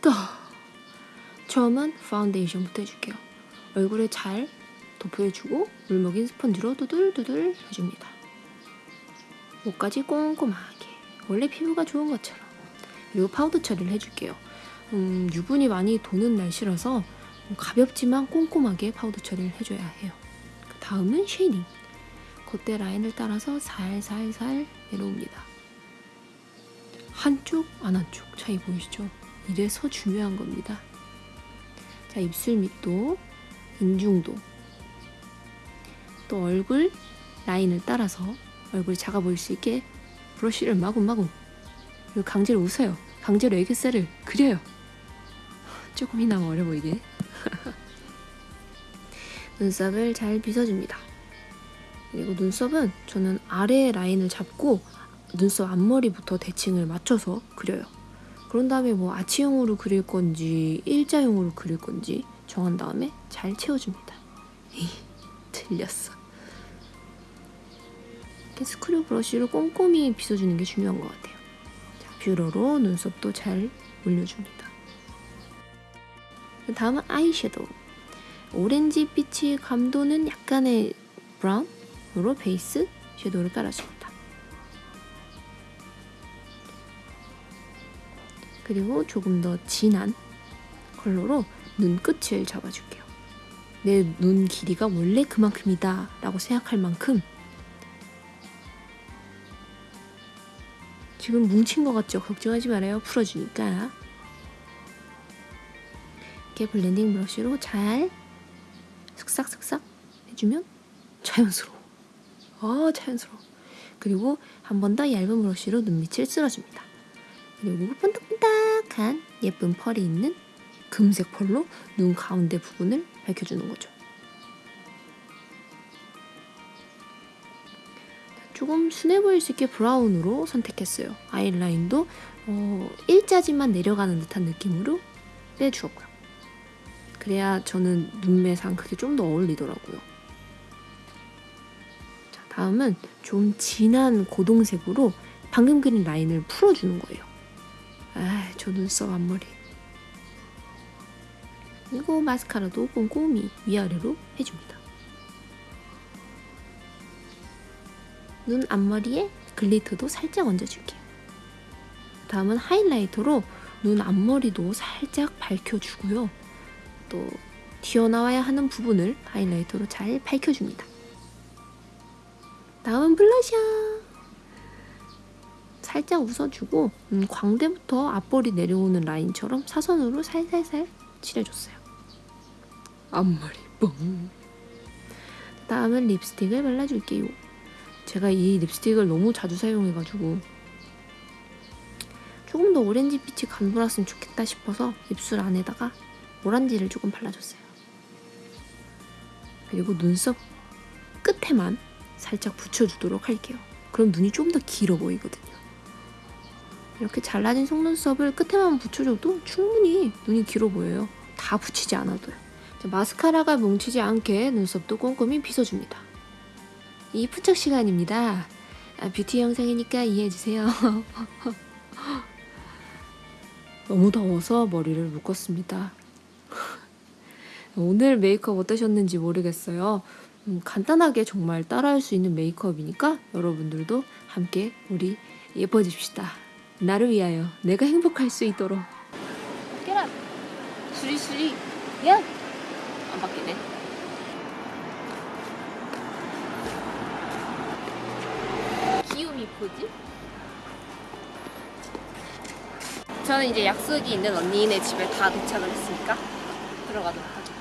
됐다. 처음은 파운데이션부터 해줄게요. 얼굴에 잘 도포해주고 물 먹인 스펀지로 두들두들 해줍니다. 목까지 꼼꼼하게 원래 피부가 좋은 것처럼 그리고 파우더 처리를 해줄게요. 음, 유분이 많이 도는 날씨라서 가볍지만 꼼꼼하게 파우더 처리를 해줘야 해요. 그 다음은 shading. 콧대 라인을 따라서 살살살 내려옵니다. 한쪽, 안 한쪽 차이 보이시죠? 이래서 중요한 겁니다. 자, 입술 밑도, 인중도, 또 얼굴 라인을 따라서 얼굴이 작아 보일 수 있게 브러쉬를 마구마구 그리고 강제로 웃어요. 강제로 애교살을 그려요. 조금이나마 어려 보이게. 눈썹을 잘 빗어줍니다. 그리고 눈썹은 저는 아래 라인을 잡고 눈썹 앞머리부터 대칭을 맞춰서 그려요. 그런 다음에 뭐 아치형으로 그릴 건지 일자형으로 그릴 건지 정한 다음에 잘 채워줍니다. 틀렸어. 이렇게 스크류 브러쉬로 꼼꼼히 빗어주는 게 중요한 것 같아요. 자, 뷰러로 눈썹도 잘 올려줍니다. 다음은 아이섀도우. 오렌지 빛이 감도는 약간의 브라운으로 베이스 섀도우를 깔아줍니다. 그리고 조금 더 진한 컬러로 눈끝을 잡아줄게요. 내 눈 길이가 원래 그만큼이다 라고 생각할 만큼 지금 뭉친 것 같죠? 걱정하지 말아요. 풀어주니까. 이렇게 블렌딩 브러쉬로 잘 슥싹슥싹 해주면 자연스러워. 아, 자연스러워. 그리고 한 번 더 얇은 브러쉬로 눈밑을 쓸어줍니다. 그리고 번뜩번뜩한 예쁜 펄이 있는 금색 펄로 눈 가운데 부분을 밝혀주는 거죠. 조금 순해 보일 수 있게 브라운으로 선택했어요. 아이라인도 어, 일자지만 내려가는 듯한 느낌으로 빼주었고요. 그래야 저는 눈매상 그게 좀 더 어울리더라고요. 자, 다음은 좀 진한 고동색으로 방금 그린 라인을 풀어주는 거예요. 아, 저 눈썹 앞머리. 그리고 마스카라도 꼼꼼히 위아래로 해줍니다. 눈 앞머리에 glitter도 살짝 얹어줄게요. 다음은 highlighter로 눈 앞머리도 살짝 밝혀주고요. 또 튀어나와야 하는 부분을 highlighter로 잘 밝혀줍니다. 다음은 블러셔. 살짝 웃어주고 음, 광대부터 앞볼이 내려오는 라인처럼 사선으로 살살살 칠해줬어요. 앞머리 뻥. 다음은 립스틱을 발라줄게요. 제가 이 립스틱을 너무 자주 사용해가지고 조금 더 오렌지 빛이 감돌았으면 좋겠다 싶어서 입술 안에다가 오란지를 조금 발라줬어요. 그리고 눈썹 끝에만 살짝 붙여주도록 할게요. 그럼 눈이 좀 더 길어 보이거든요. 이렇게 잘라진 속눈썹을 끝에만 붙여줘도 충분히 눈이 길어 보여요. 다 붙이지 않아도요. 마스카라가 뭉치지 않게 눈썹도 꼼꼼히 빗어줍니다. 이쁜 척 시간입니다. 아, 뷰티 영상이니까 이해해주세요. 너무 더워서 머리를 묶었습니다. 오늘 메이크업 어떠셨는지 모르겠어요. 음, 간단하게 정말 따라할 수 있는 메이크업이니까 여러분들도 함께 우리 예뻐집시다. 나를 위하여 내가 행복할 수 있도록. 깨라. 수리수리. 야. 안 바뀌네. 기움이 포즈? 저는 이제 약속이 있는 언니네 집에 다 도착을 했으니까 들어가도록 하죠.